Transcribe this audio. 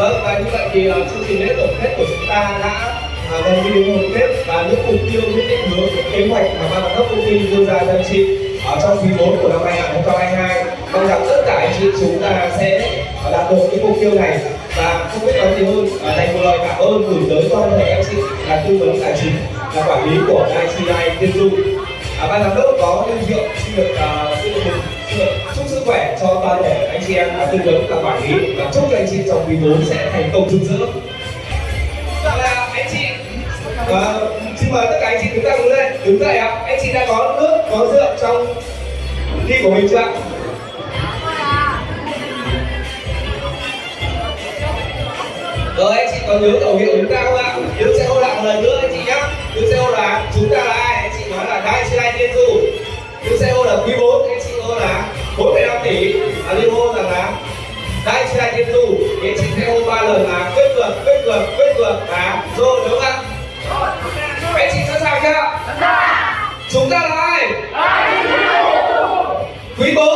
Vâng, và như vậy thì uh, chương trình lễ tổng kết của chúng ta đã uh, gần như đến hồi kết. Và những mục tiêu, những định hướng, những kế hoạch mà ban giám đốc công ty đưa ra cho anh chị ở trong quý 4 của năm 2022 mong rằng tất cả anh chị chúng ta sẽ à, đạt được những mục tiêu này. Và không biết nói gì hơn à, dành một lời cảm ơn gửi tới toàn thể anh chị là tư vấn tài chính là quản lý của ICI Tiên Du à, ban giám đốc có linh hiệu xin được uh, xin được chúc sức khỏe cho toàn thể anh chị em là tư vấn và quản lý và chúc trong quý 4 sẽ thành công rực rỡ. Và anh chị. À, xin mời tất cả anh chị chúng ta đứng lên. Đứng dậy ạ. Anh chị đã có nước có rượu trong ly của mình chưa ạ? Rồi anh chị có nhớ khẩu hiệu chúng ta không ạ? Nhớ sẽ hô lại một lần nữa anh chị nhá. Nhớ sẽ hô là chúng ta là ai? Anh chị nói là đại sư lai tiên du nhớ sẽ hô là quý 4 anh chị hô là 4,5 tỷ. Và liên hô rằng là đại sư lai tiên du thì anh chị sẽ hô ba lần là quyết vượt quyết vượt quyết vượt và rồi đúng không ạ? Anh chị sẵn sàng chưa chúng ta là ai? Quý 4